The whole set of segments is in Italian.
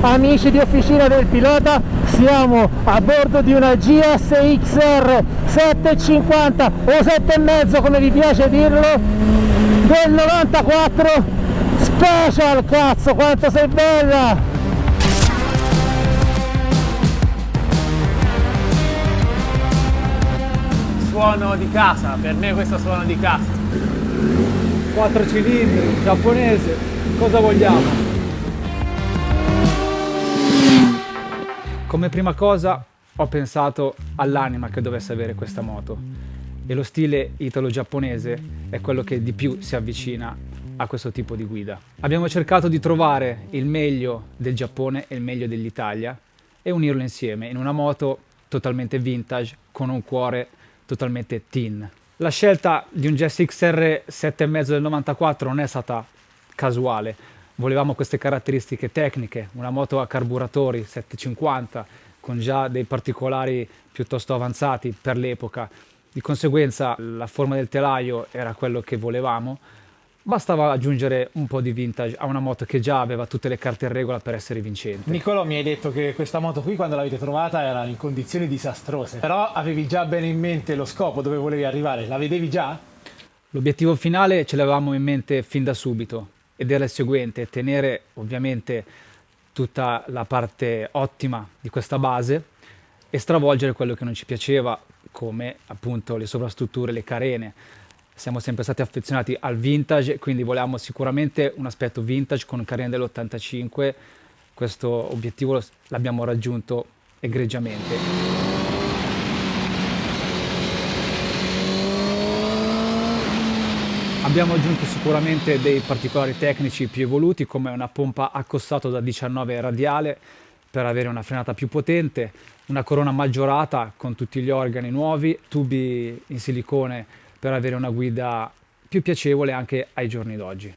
amici di Officina del Pilota siamo a bordo di una GSXR 750 o 7,5 come vi piace dirlo del 94 Special cazzo quanto sei bella! Suono di casa per me questo suono di casa. 4 cilindri giapponese cosa vogliamo Come prima cosa ho pensato all'anima che dovesse avere questa moto e lo stile italo-giapponese è quello che di più si avvicina a questo tipo di guida. Abbiamo cercato di trovare il meglio del Giappone e il meglio dell'Italia e unirlo insieme in una moto totalmente vintage con un cuore totalmente teen. La scelta di un GSX-R 7,5 del 94 non è stata casuale, volevamo queste caratteristiche tecniche, una moto a carburatori 750 con già dei particolari piuttosto avanzati per l'epoca, di conseguenza la forma del telaio era quello che volevamo, bastava aggiungere un po' di vintage a una moto che già aveva tutte le carte in regola per essere vincente. Nicolò mi hai detto che questa moto qui quando l'avete trovata era in condizioni disastrose, però avevi già bene in mente lo scopo dove volevi arrivare, la vedevi già? L'obiettivo finale ce l'avevamo in mente fin da subito, ed era il seguente, tenere ovviamente tutta la parte ottima di questa base e stravolgere quello che non ci piaceva come appunto le sovrastrutture, le carene. Siamo sempre stati affezionati al vintage, quindi volevamo sicuramente un aspetto vintage con carene dell'85, questo obiettivo l'abbiamo raggiunto egregiamente. Abbiamo aggiunto sicuramente dei particolari tecnici più evoluti come una pompa accossato da 19 radiale per avere una frenata più potente, una corona maggiorata con tutti gli organi nuovi, tubi in silicone per avere una guida più piacevole anche ai giorni d'oggi.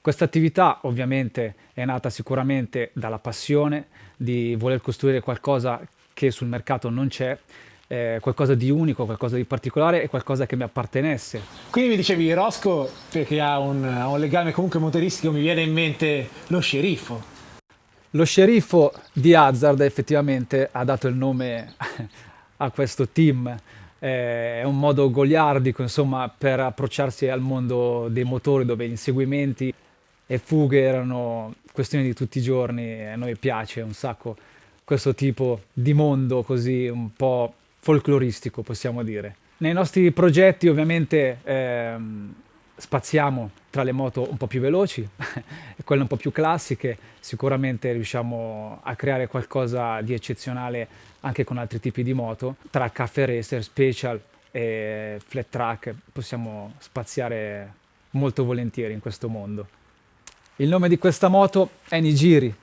Questa attività ovviamente è nata sicuramente dalla passione di voler costruire qualcosa che sul mercato non c'è eh, qualcosa di unico, qualcosa di particolare e qualcosa che mi appartenesse. Quindi mi dicevi Rosco, perché ha un, ha un legame comunque motoristico, mi viene in mente lo sceriffo. Lo sceriffo di Hazard effettivamente ha dato il nome a questo team, è un modo goliardico insomma per approcciarsi al mondo dei motori dove inseguimenti e fughe erano questioni di tutti i giorni e a noi piace un sacco questo tipo di mondo così un po' folcloristico, possiamo dire. Nei nostri progetti ovviamente ehm, spaziamo tra le moto un po' più veloci e quelle un po' più classiche, sicuramente riusciamo a creare qualcosa di eccezionale anche con altri tipi di moto, tra caffè racer, special e flat track possiamo spaziare molto volentieri in questo mondo. Il nome di questa moto è Nigiri,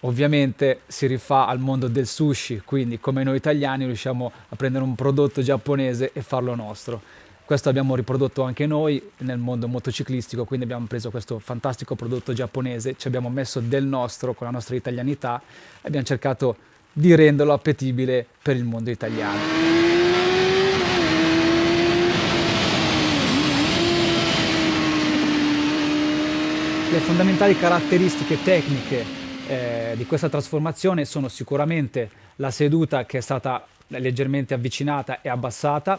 ovviamente si rifà al mondo del sushi, quindi come noi italiani riusciamo a prendere un prodotto giapponese e farlo nostro. Questo abbiamo riprodotto anche noi nel mondo motociclistico, quindi abbiamo preso questo fantastico prodotto giapponese, ci abbiamo messo del nostro con la nostra italianità e abbiamo cercato di renderlo appetibile per il mondo italiano. Le fondamentali caratteristiche tecniche eh, di questa trasformazione sono sicuramente la seduta che è stata leggermente avvicinata e abbassata,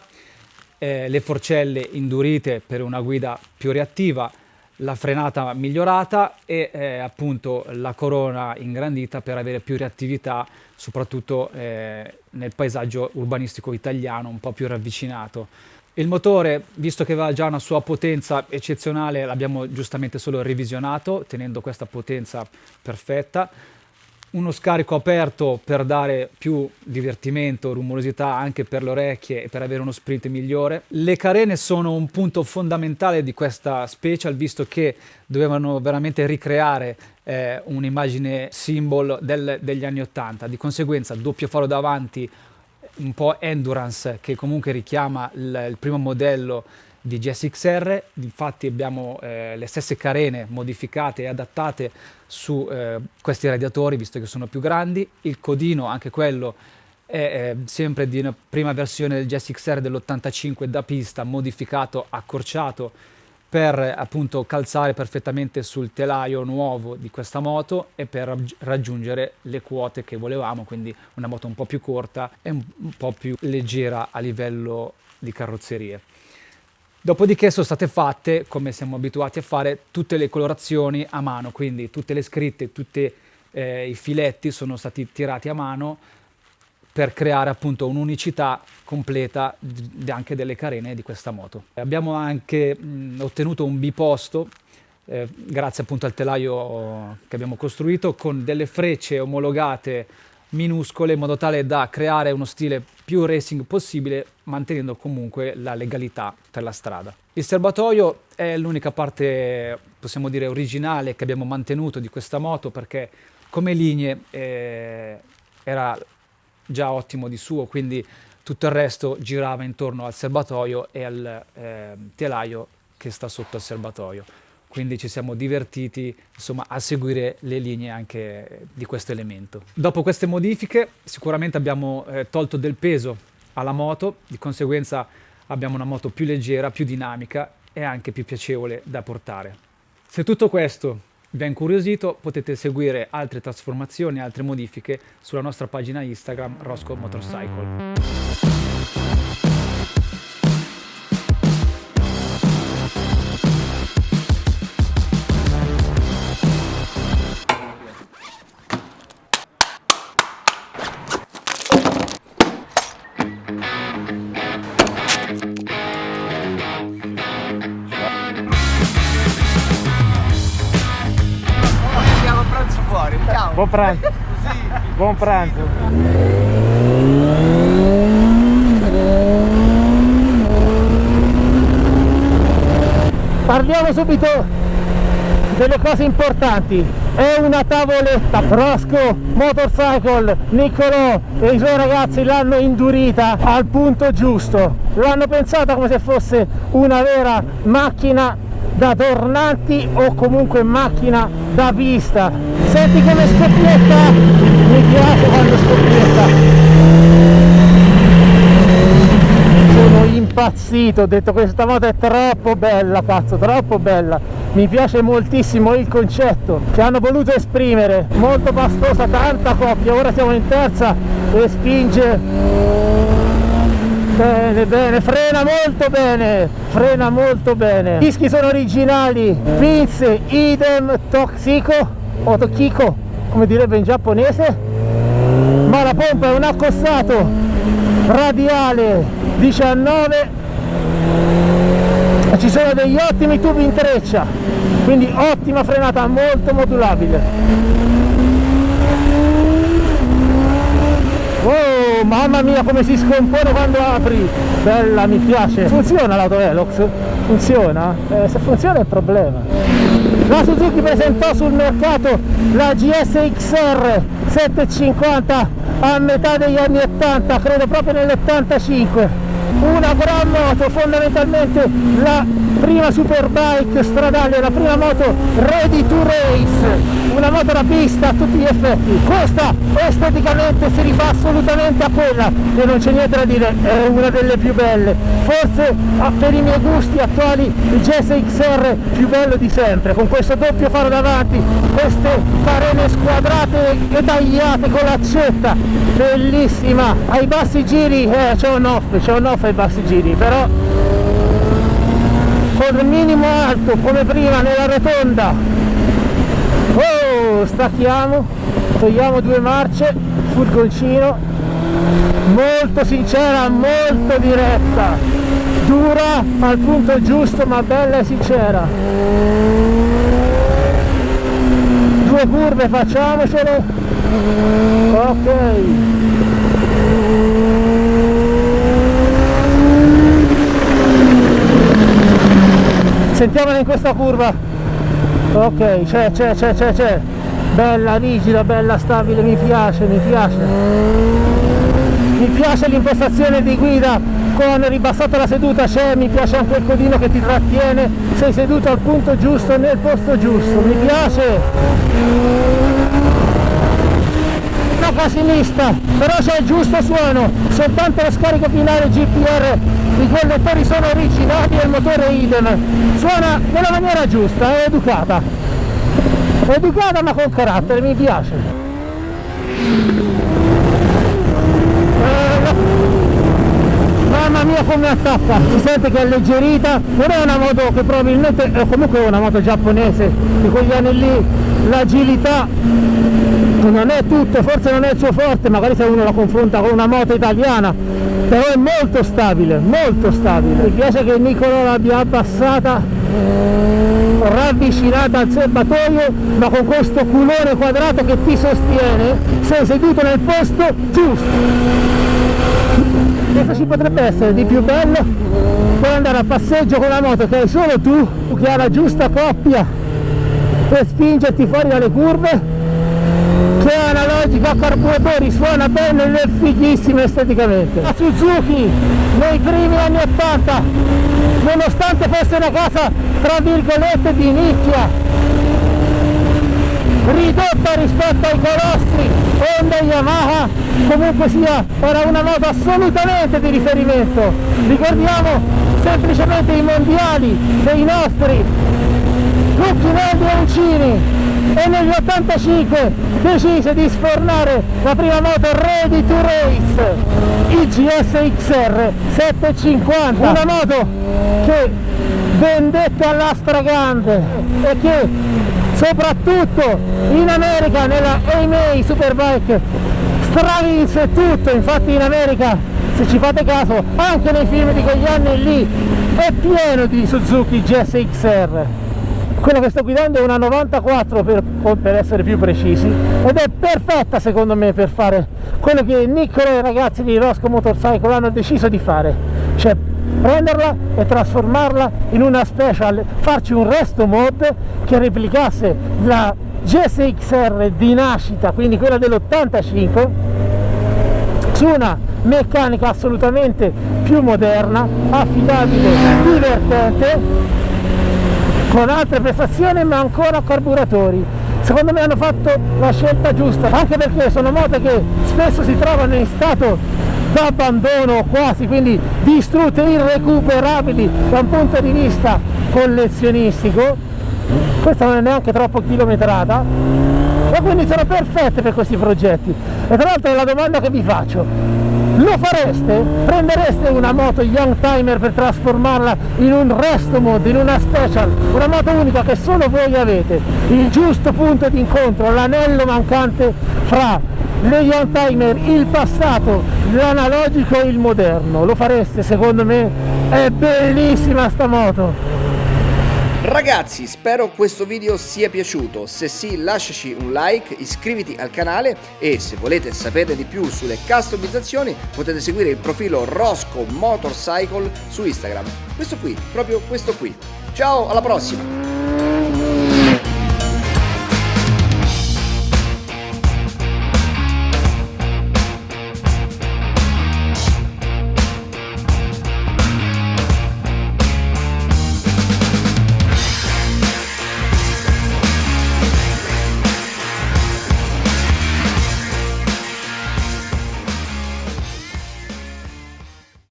eh, le forcelle indurite per una guida più reattiva, la frenata migliorata e eh, appunto la corona ingrandita per avere più reattività soprattutto eh, nel paesaggio urbanistico italiano un po' più ravvicinato. Il motore, visto che aveva già una sua potenza eccezionale, l'abbiamo giustamente solo revisionato, tenendo questa potenza perfetta. Uno scarico aperto per dare più divertimento, rumorosità anche per le orecchie e per avere uno sprint migliore. Le carene sono un punto fondamentale di questa special, visto che dovevano veramente ricreare eh, un'immagine symbol del, degli anni 80. Di conseguenza, doppio faro davanti, un po' endurance che comunque richiama il, il primo modello di GSXR, infatti abbiamo eh, le stesse carene modificate e adattate su eh, questi radiatori visto che sono più grandi, il codino anche quello è eh, sempre di una prima versione del GSXR dell'85 da pista, modificato, accorciato per appunto calzare perfettamente sul telaio nuovo di questa moto e per raggiungere le quote che volevamo, quindi una moto un po' più corta e un po' più leggera a livello di carrozzerie. Dopodiché sono state fatte, come siamo abituati a fare, tutte le colorazioni a mano, quindi tutte le scritte, tutti eh, i filetti sono stati tirati a mano per creare appunto un'unicità completa anche delle carene di questa moto. Abbiamo anche mh, ottenuto un biposto eh, grazie appunto al telaio che abbiamo costruito con delle frecce omologate minuscole in modo tale da creare uno stile più racing possibile mantenendo comunque la legalità per la strada. Il serbatoio è l'unica parte possiamo dire originale che abbiamo mantenuto di questa moto perché come linee eh, era già ottimo di suo, quindi tutto il resto girava intorno al serbatoio e al eh, telaio che sta sotto al serbatoio. Quindi ci siamo divertiti insomma, a seguire le linee anche di questo elemento. Dopo queste modifiche sicuramente abbiamo eh, tolto del peso alla moto, di conseguenza abbiamo una moto più leggera, più dinamica e anche più piacevole da portare. Se tutto questo vi ha incuriosito potete seguire altre trasformazioni, altre modifiche sulla nostra pagina Instagram Rosco Motorcycle. Buon pranzo. Buon pranzo. Parliamo subito delle cose importanti. È una tavoletta. Rosco Motorcycle, Niccolò e i suoi ragazzi l'hanno indurita al punto giusto. L'hanno pensata come se fosse una vera macchina da tornanti o comunque macchina da pista. Senti come scoppietta? Mi piace quando scoppietta. Sono impazzito ho detto questa moto è troppo bella cazzo troppo bella. Mi piace moltissimo il concetto che hanno voluto esprimere. Molto pastosa tanta coppia. Ora siamo in terza e spinge Bene, bene, frena molto bene, frena molto bene. I dischi sono originali, pinze, idem, toxico o tokiko, come direbbe in giapponese. Ma la pompa è un accostato radiale 19 e ci sono degli ottimi tubi in treccia, quindi ottima frenata molto modulabile. Mamma mia come si scompone quando apri! Bella, mi piace! Funziona l'auto Velox? Funziona? Eh, se funziona è il problema. La Suzuki presentò sul mercato la GS XR 750 a metà degli anni 80, credo proprio nell'85. Una gran moto, fondamentalmente la prima superbike stradale, la prima moto ready to race. Una moto da pista a tutti gli effetti. Questa esteticamente si rifà assolutamente a quella. E non c'è niente da dire è una delle più belle. Forse per i miei gusti attuali il GSXR più bello di sempre. Con questo doppio faro davanti queste carene squadrate e tagliate con l'accetta bellissima. Ai bassi giri eh, c'è un off c'è un off ai bassi giri però con il minimo alto come prima nella rotonda. Oh stacchiamo togliamo due marce furgoncino molto sincera molto diretta. Dura al punto giusto ma bella e sincera. Due curve facciamocele ok sentiamola in questa curva. Ok c'è c'è c'è c'è c'è. Bella rigida bella stabile mi piace mi piace. Mi piace l'impostazione di guida. Con ribassata la seduta c'è mi piace anche il codino che ti trattiene. Sei seduto al punto giusto nel posto giusto. Mi piace. Una casinista però c'è il giusto suono. Soltanto lo scarico finale GPR i collettori sono originali e il motore idem suona nella maniera giusta, è educata. Educata ma con carattere, mi piace. Mamma mia come attacca. Si sente che è alleggerita. Non è una moto che probabilmente è comunque una moto giapponese di quegli anni lì. L'agilità non è tutto forse non è il suo forte magari se uno la confronta con una moto italiana però è molto stabile molto stabile. Mi piace che Nicolo l'abbia abbassata ravvicinata al serbatoio ma con questo culone quadrato che ti sostiene sei seduto nel posto giusto. Cosa ci potrebbe essere di più bello. Puoi andare a passeggio con la moto che hai solo tu che ha la giusta coppia per spingerti fuori dalle curve che è analogica a carburatori suona bene ed è fighissimo esteticamente. La Suzuki nei primi anni 80 nonostante fosse una casa tra virgolette di nicchia ridotta rispetto ai colossi Honda e Yamaha comunque sia era una moto assolutamente di riferimento. Ricordiamo semplicemente i mondiali dei nostri Lucchinelli e Uncini e negli 85 decise di sfornare la prima moto ready to race il GS XR 750 una moto che vendette alla stragrande e che soprattutto in America nella AMA Superbike stravinse tutto. Infatti in America se ci fate caso anche nei film di quegli anni lì è pieno di Suzuki GS XR quella che sto guidando è una 94 per, per, essere più precisi ed è perfetta secondo me per fare quello che Niccolo e i ragazzi di Rosco Motorcycle hanno deciso di fare cioè prenderla e trasformarla in una special farci un resto mod che replicasse la GSXR di nascita quindi quella dell'85 su una meccanica assolutamente più moderna affidabile divertente con altre prestazioni ma ancora carburatori. Secondo me hanno fatto la scelta giusta anche perché sono moto che spesso si trovano in stato d'abbandono quasi quindi distrutte irrecuperabili da un punto di vista collezionistico. Questa non è neanche troppo chilometrata e quindi sono perfette per questi progetti. E tra l'altro la domanda che vi faccio lo fareste? Prendereste una moto Young Timer per trasformarla in un resto mod, in una special, una moto unica che solo voi avete, il giusto punto di incontro, l'anello mancante fra le Young Timer, il passato, l'analogico e il moderno, lo fareste secondo me? È bellissima sta moto! Ragazzi, spero questo video sia piaciuto, se sì lasciaci un like, iscriviti al canale e se volete sapere di più sulle customizzazioni potete seguire il profilo Rosco Motorcycle su Instagram. Questo qui, proprio questo qui. Ciao, alla prossima!